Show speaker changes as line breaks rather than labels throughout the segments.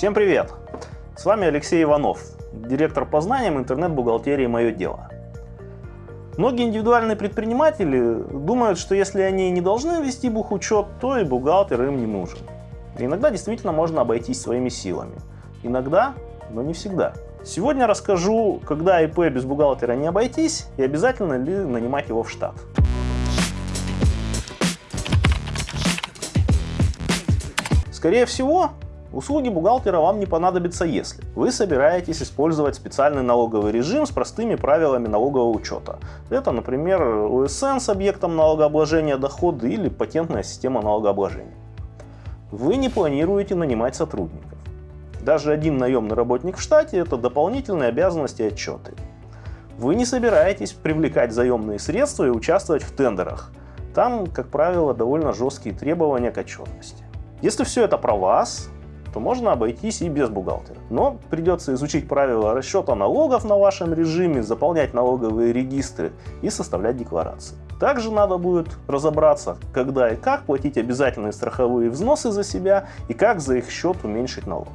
Всем привет! С вами Алексей Иванов, директор по знаниям интернет-бухгалтерии «Мое дело». Многие индивидуальные предприниматели думают, что если они не должны вести бухучет, то и бухгалтер им не нужен. иногда действительно можно обойтись своими силами. Иногда, но не всегда. Сегодня расскажу, когда ИП без бухгалтера не обойтись и обязательно ли нанимать его в штат. Скорее всего, Услуги бухгалтера вам не понадобятся, если вы собираетесь использовать специальный налоговый режим с простыми правилами налогового учета. Это, например, УСН с объектом налогообложения дохода или патентная система налогообложения. Вы не планируете нанимать сотрудников. Даже один наемный работник в штате – это дополнительные обязанности и отчеты. Вы не собираетесь привлекать заемные средства и участвовать в тендерах. Там, как правило, довольно жесткие требования к отчетности. Если все это про вас, то можно обойтись и без бухгалтера. Но придется изучить правила расчета налогов на вашем режиме, заполнять налоговые регистры и составлять декларации. Также надо будет разобраться, когда и как платить обязательные страховые взносы за себя и как за их счет уменьшить налог.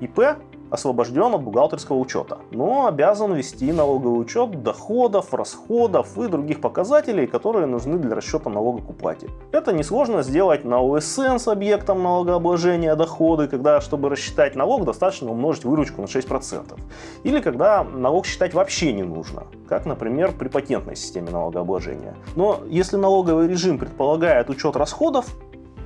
ИП освобожден от бухгалтерского учета, но обязан вести налоговый учет доходов, расходов и других показателей, которые нужны для расчета налога к уплате. Это несложно сделать на ОСН с объектом налогообложения доходы, когда, чтобы рассчитать налог, достаточно умножить выручку на 6%. Или когда налог считать вообще не нужно, как, например, при патентной системе налогообложения. Но если налоговый режим предполагает учет расходов,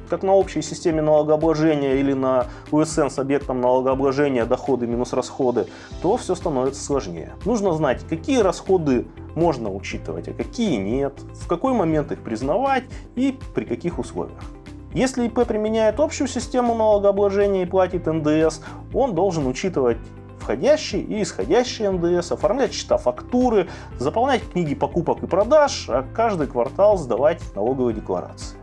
как на общей системе налогообложения или на УСН с объектом налогообложения доходы минус расходы, то все становится сложнее. Нужно знать, какие расходы можно учитывать, а какие нет, в какой момент их признавать и при каких условиях. Если ИП применяет общую систему налогообложения и платит НДС, он должен учитывать входящий и исходящий НДС, оформлять счета фактуры, заполнять книги покупок и продаж, а каждый квартал сдавать налоговые декларации.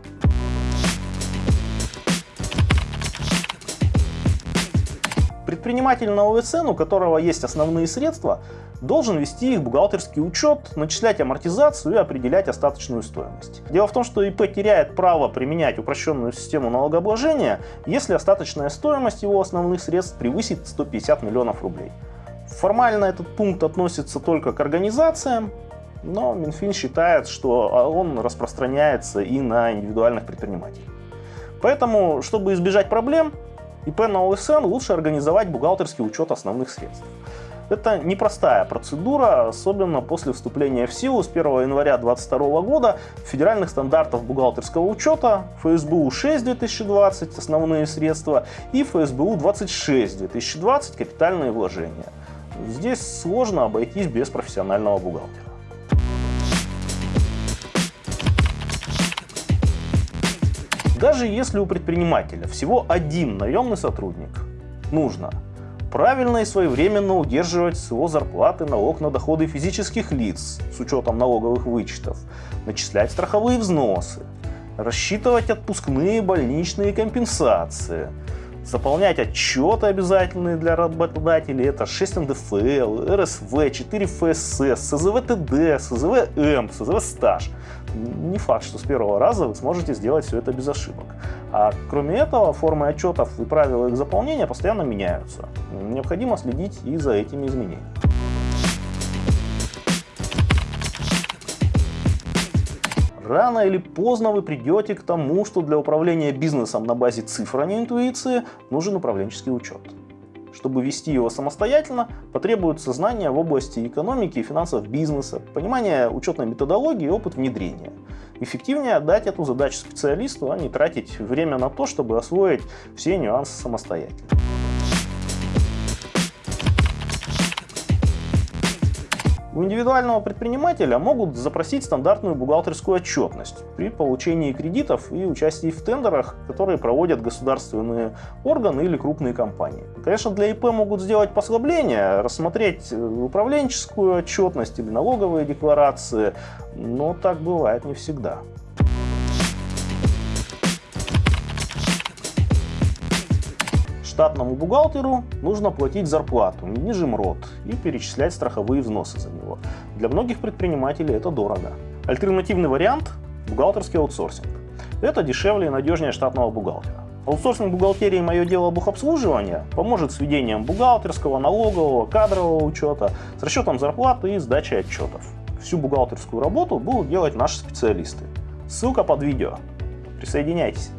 Предприниматель на ОСН, у которого есть основные средства, должен вести их бухгалтерский учет, начислять амортизацию и определять остаточную стоимость. Дело в том, что ИП теряет право применять упрощенную систему налогообложения, если остаточная стоимость его основных средств превысит 150 миллионов рублей. Формально этот пункт относится только к организациям, но Минфин считает, что он распространяется и на индивидуальных предпринимателей. Поэтому, чтобы избежать проблем, ИП на ОСН лучше организовать бухгалтерский учет основных средств. Это непростая процедура, особенно после вступления в силу с 1 января 2022 года федеральных стандартов бухгалтерского учета ФСБУ 6 2020 основные средства и ФСБУ 26 2020 капитальные вложения. Здесь сложно обойтись без профессионального бухгалтера. Даже если у предпринимателя всего один наемный сотрудник, нужно правильно и своевременно удерживать с его зарплаты налог на доходы физических лиц с учетом налоговых вычетов, начислять страховые взносы, рассчитывать отпускные больничные компенсации, заполнять отчеты обязательные для работодателей, это 6 НДФЛ, РСВ, 4 ФСС, СЗВ ТД, СЗВ М, СЗВ стаж не факт, что с первого раза вы сможете сделать все это без ошибок. А кроме этого, формы отчетов и правила их заполнения постоянно меняются. Необходимо следить и за этими изменениями. Рано или поздно вы придете к тому, что для управления бизнесом на базе цифр, а не интуиции, нужен управленческий учет. Чтобы вести его самостоятельно, потребуются знания в области экономики и финансов бизнеса, понимание учетной методологии и опыт внедрения. Эффективнее отдать эту задачу специалисту, а не тратить время на то, чтобы освоить все нюансы самостоятельно. У индивидуального предпринимателя могут запросить стандартную бухгалтерскую отчетность при получении кредитов и участии в тендерах, которые проводят государственные органы или крупные компании. Конечно, для ИП могут сделать послабление, рассмотреть управленческую отчетность или налоговые декларации, но так бывает не всегда. Штатному бухгалтеру нужно платить зарплату, ниже МРОД и перечислять страховые взносы за него. Для многих предпринимателей это дорого. Альтернативный вариант – бухгалтерский аутсорсинг. Это дешевле и надежнее штатного бухгалтера. Аутсорсинг бухгалтерии «Мое дело бухобслуживания» поможет с ведением бухгалтерского, налогового, кадрового учета, с расчетом зарплаты и сдачей отчетов. Всю бухгалтерскую работу будут делать наши специалисты. Ссылка под видео. Присоединяйтесь.